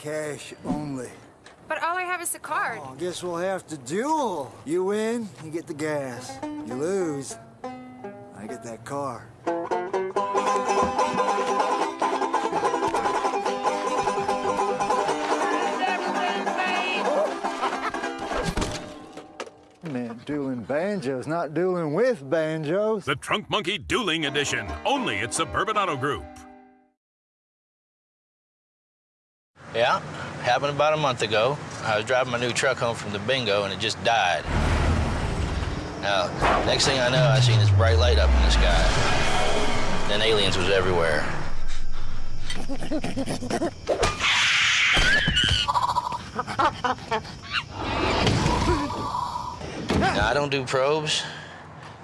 Cash only. But all I have is a card. Oh, guess we'll have to duel. You win, you get the gas. You lose, I get that car. Man, dueling banjos, not dueling with banjos. The Trunk Monkey Dueling Edition, only at Suburban Auto Group. Yeah, happened about a month ago. I was driving my new truck home from the bingo and it just died. Now, next thing I know, I seen this bright light up in the sky. Then aliens was everywhere. now, I don't do probes,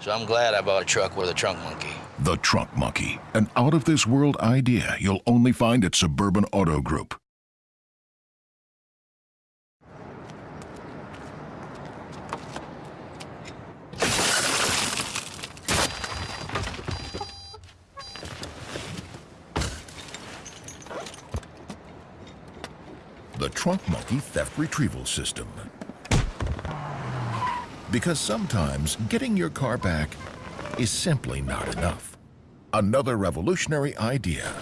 so I'm glad I bought a truck with a trunk monkey. The Trunk Monkey, an out of this world idea you'll only find at Suburban Auto Group. The Trunk Monkey Theft Retrieval System. Because sometimes getting your car back is simply not enough. Another revolutionary idea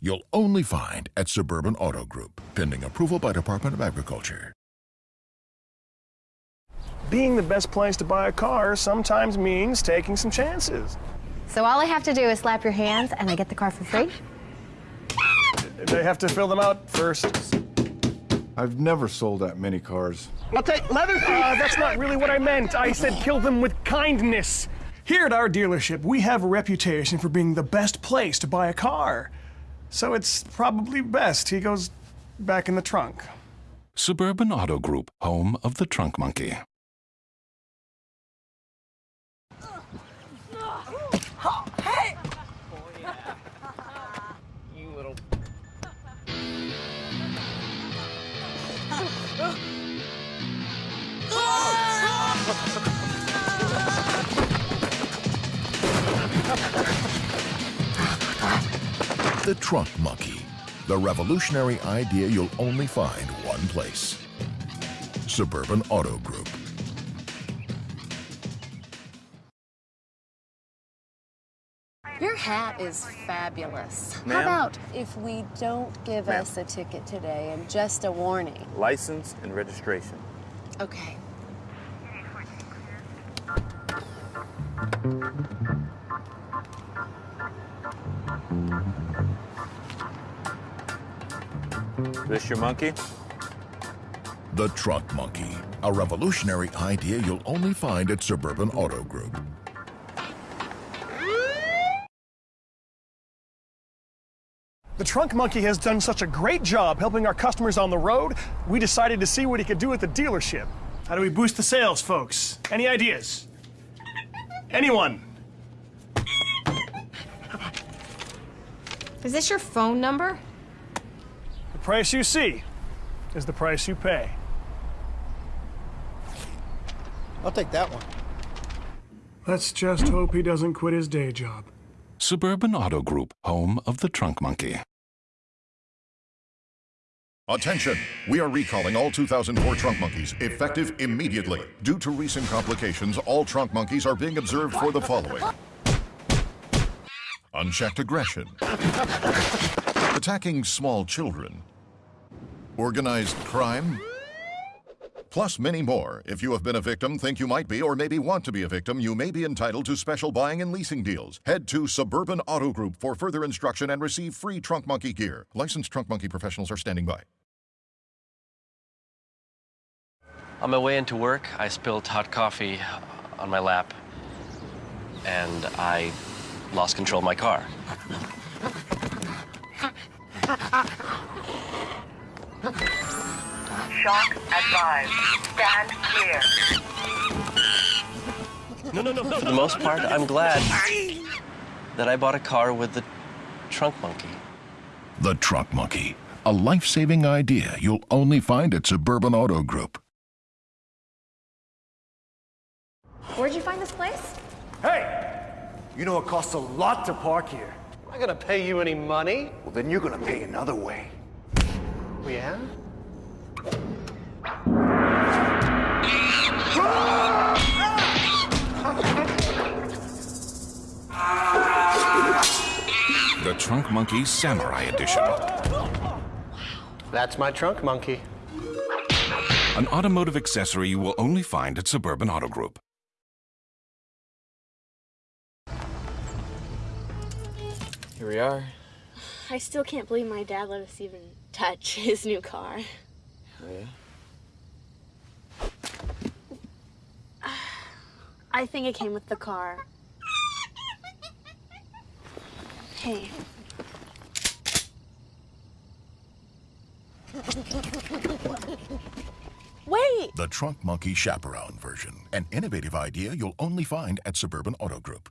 you'll only find at Suburban Auto Group, pending approval by Department of Agriculture. Being the best place to buy a car sometimes means taking some chances. So all I have to do is slap your hands and I get the car for free? They have to fill them out first. I've never sold that many cars. I'll take leather. Uh, that's not really what I meant. I said kill them with kindness. Here at our dealership, we have a reputation for being the best place to buy a car. So it's probably best he goes back in the trunk. Suburban Auto Group, home of the Trunk Monkey. The Trunk Monkey, the revolutionary idea you'll only find one place. Suburban Auto Group. Your hat is fabulous. How about if we don't give us a ticket today and just a warning? License and registration. Okay. This your monkey? The Trunk Monkey, a revolutionary idea you'll only find at Suburban Auto Group. The Trunk Monkey has done such a great job helping our customers on the road, we decided to see what he could do at the dealership. How do we boost the sales, folks? Any ideas? Anyone? Is this your phone number? The price you see is the price you pay. I'll take that one. Let's just hope he doesn't quit his day job. Suburban Auto Group, home of the Trunk Monkey. Attention! We are recalling all 2004 trunk monkeys, effective immediately. Due to recent complications, all trunk monkeys are being observed for the following. Unchecked aggression. Attacking small children. Organized crime. Plus many more. If you have been a victim, think you might be, or maybe want to be a victim, you may be entitled to special buying and leasing deals. Head to Suburban Auto Group for further instruction and receive free Trunk Monkey gear. Licensed Trunk Monkey professionals are standing by. On my way into work, I spilled hot coffee on my lap, and I lost control of my car. Shock advised. Stand clear. No, no, no, no. For the most part, I'm glad that I bought a car with the trunk monkey. The Trunk Monkey, a life-saving idea you'll only find at Suburban Auto Group. Where'd you find this place? Hey! You know it costs a lot to park here. I'm not gonna pay you any money. Well, then you're gonna pay another way. We Yeah? The Trunk Monkey Samurai Edition. Wow. That's my trunk monkey. An automotive accessory you will only find at Suburban Auto Group. Here we are. I still can't believe my dad let us even touch his new car. Yeah? I think it came with the car. Hey. Wait! The Trunk Monkey Chaperone version. An innovative idea you'll only find at Suburban Auto Group.